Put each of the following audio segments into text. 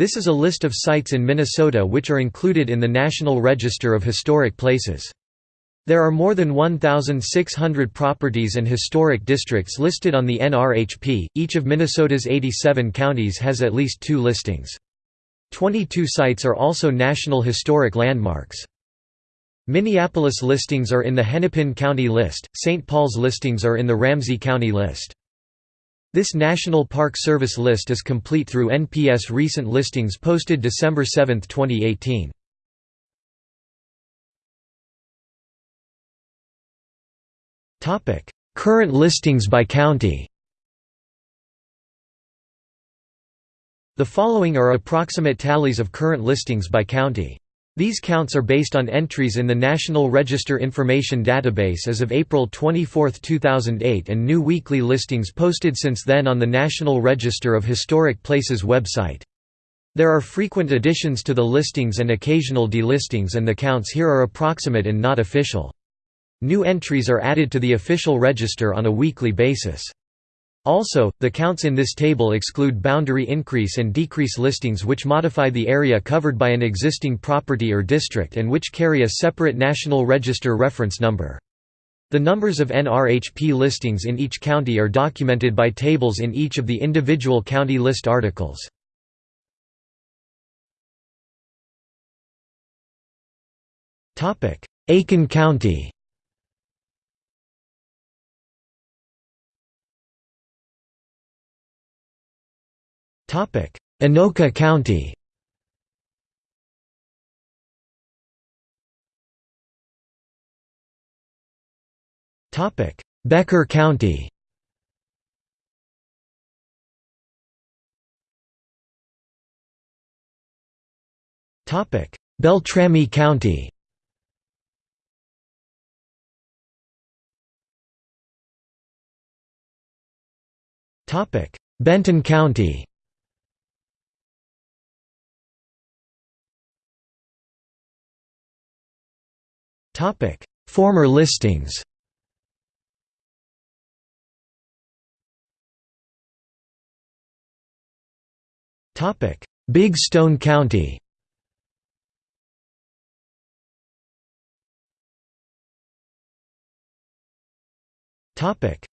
This is a list of sites in Minnesota which are included in the National Register of Historic Places. There are more than 1,600 properties and historic districts listed on the NRHP. Each of Minnesota's 87 counties has at least two listings. 22 sites are also National Historic Landmarks. Minneapolis listings are in the Hennepin County list, St. Paul's listings are in the Ramsey County list. This National Park Service list is complete through NPS recent listings posted December 7, 2018. Current listings by county The following are approximate tallies of current listings by county. These counts are based on entries in the National Register Information Database as of April 24, 2008 and new weekly listings posted since then on the National Register of Historic Places website. There are frequent additions to the listings and occasional delistings and the counts here are approximate and not official. New entries are added to the official register on a weekly basis. Also, the counts in this table exclude boundary increase and decrease listings which modify the area covered by an existing property or district and which carry a separate National Register reference number. The numbers of NRHP listings in each county are documented by tables in each of the individual county list articles. Aitkin County Anoka County. Becker County. Beltrami County. Topic: Benton County. Former listings. Big Stone County.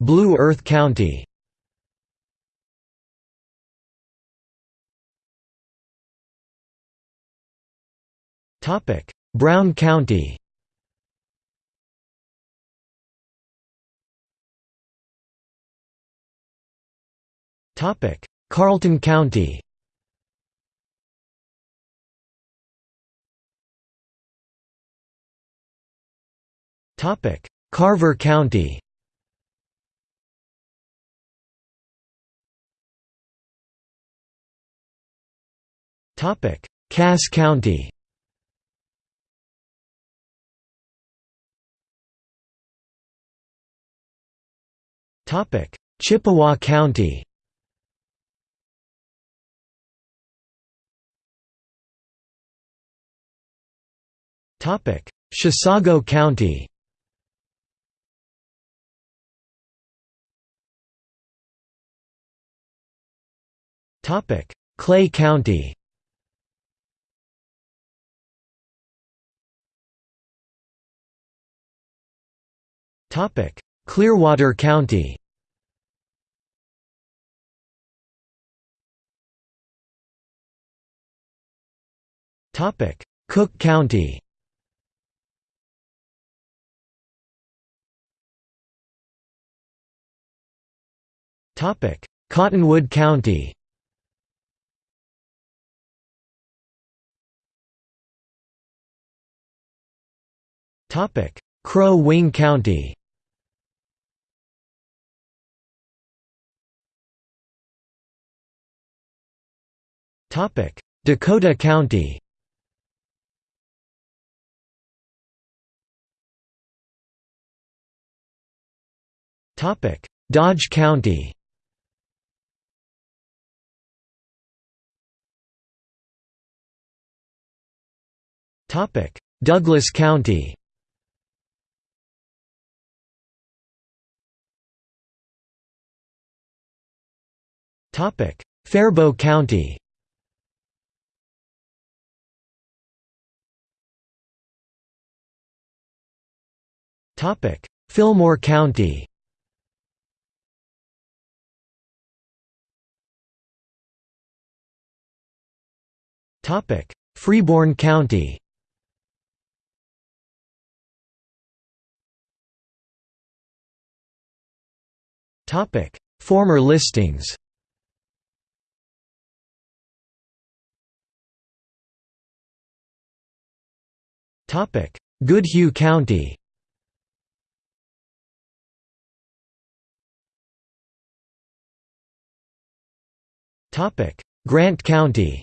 Blue Earth County. Brown County. Carlton County. Carver County. Cass County. Topic: Chippewa County. Chisago County. Topic: Clay County. Topic: Clearwater County. Topic: Cook County. Cottonwood County. Crow Wing County. Dakota County. Dodge County. Douglas County. Faribault County. Fillmore County. Freeborn County. Former listings Goodhue County Grant County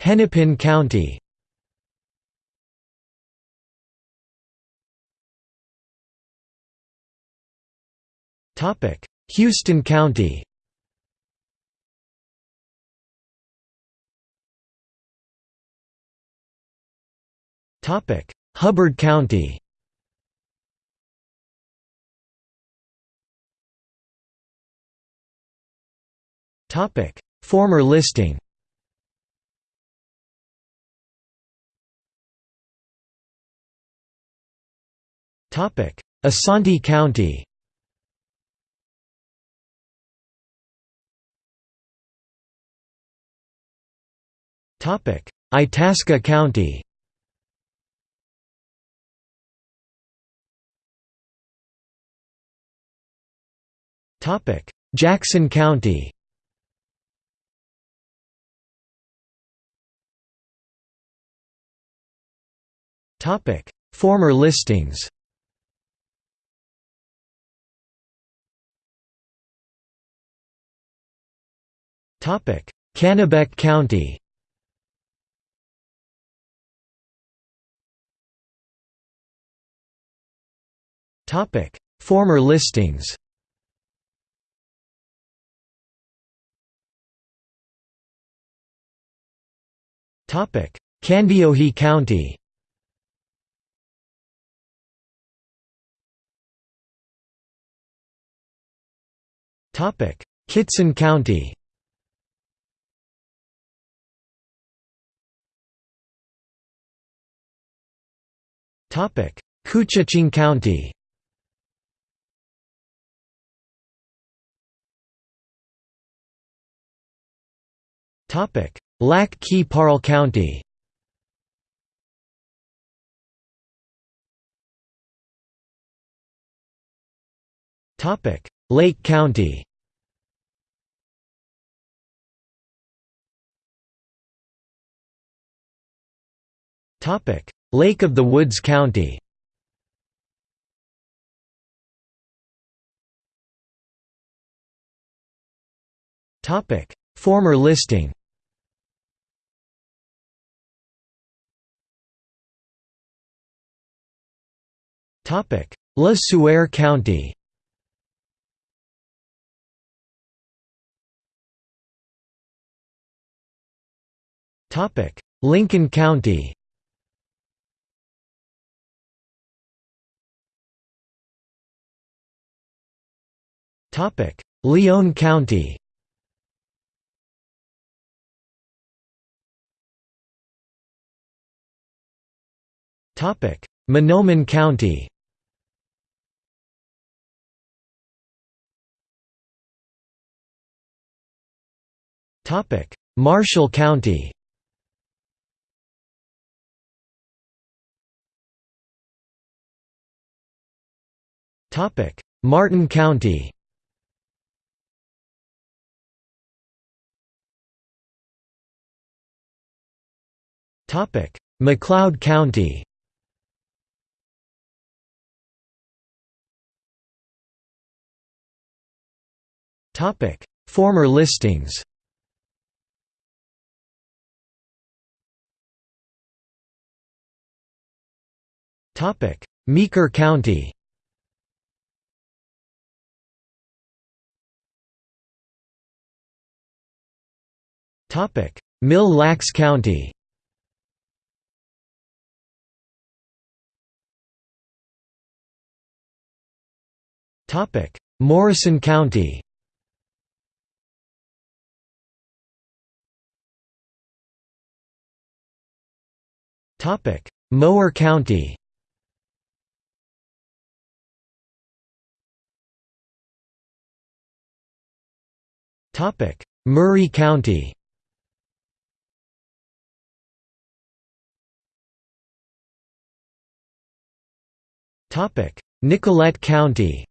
Hennepin County Houston County. Hubbard County. Former listing. Isanti County Itasca County. Jackson County. Former listings. Kanabec County Former listings Topic: Kandiyohi County Topic: Kittson County Topic: Koochiching County Lac Qui Parle County. Lake County. Lake of the Woods County. Former listing Le Sueur County. Lincoln County. Lyon County. Mahnomen County Marshall County. Martin County. McLeod County. Former listings Meeker County. Mille Lacs County. Morrison County. Mower County. Murray County. Topic: Nicollet County.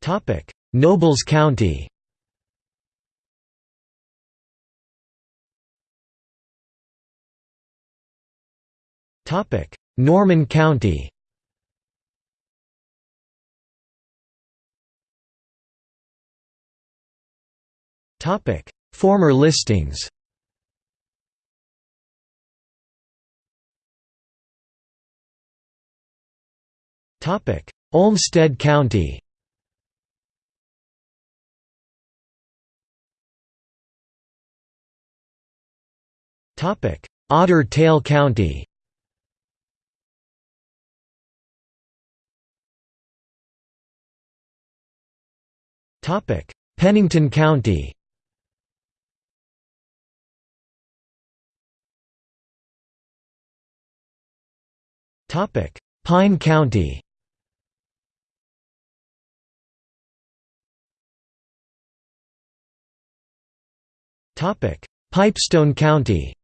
Topic: Nobles County. Topic: Norman County Former listings. Topic: Olmsted County. Topic: Otter Tail County. Topic: Pennington County Pine County. Topic: Pipestone County.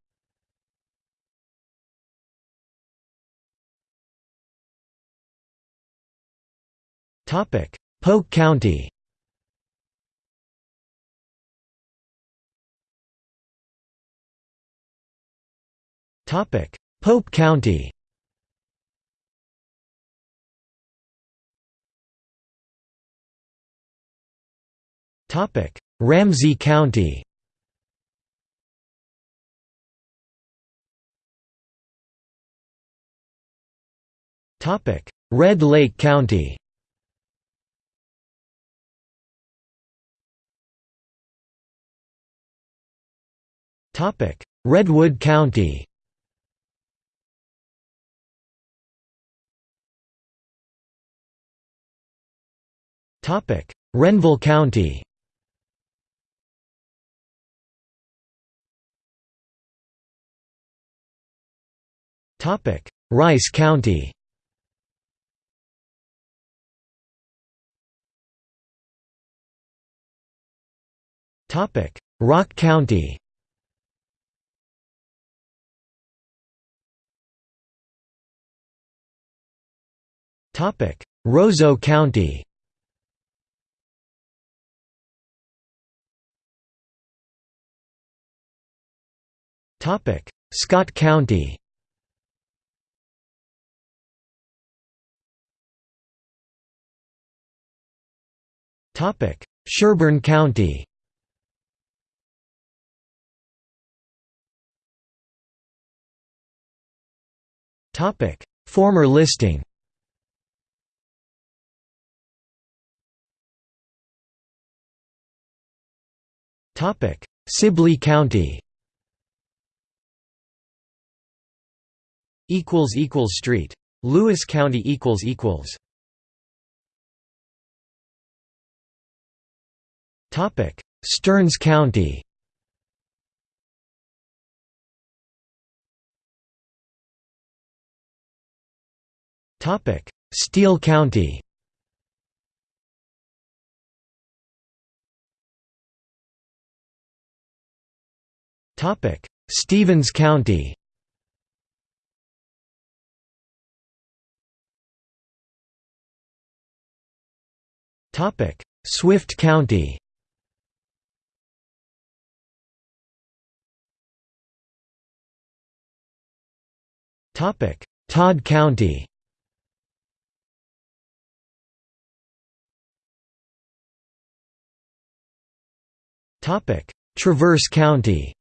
Topic: Polk County. Topic: Pope County Ramsey County. Topic: Red Lake County. Topic: Redwood County. Topic: Renville County Rice County. Rock County. Roseau County. Scott County Sherburne County. Former listing. Topic: Sibley County. Equals equals street. Lewis County equals equals Stearns County. Topic. Steele County. Topic. Stevens County. Topic. Swift County Todd County. Topic. Traverse County.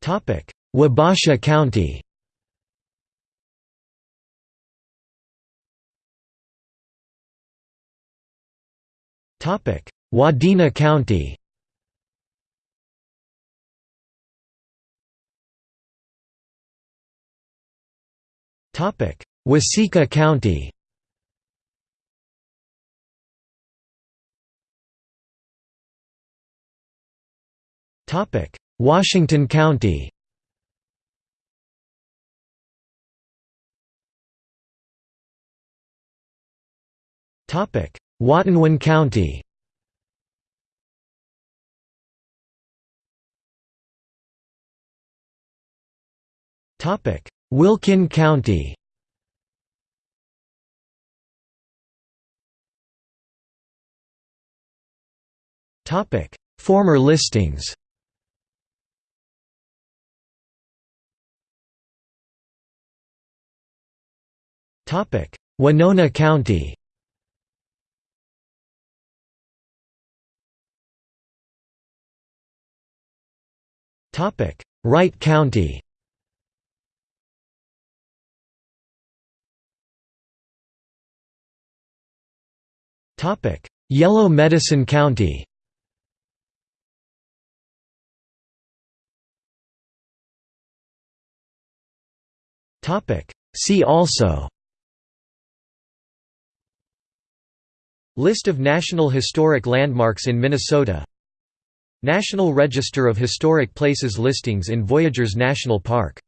Topic. Wabasha County. Topic. Wadena County Waseca County. Washington County. Watonwan County Wilkin County. Former listings. Winona County. Wright County Yellow Medicine County. See also. List of National Historic Landmarks in Minnesota. National Register of Historic Places listings in Voyageurs National Park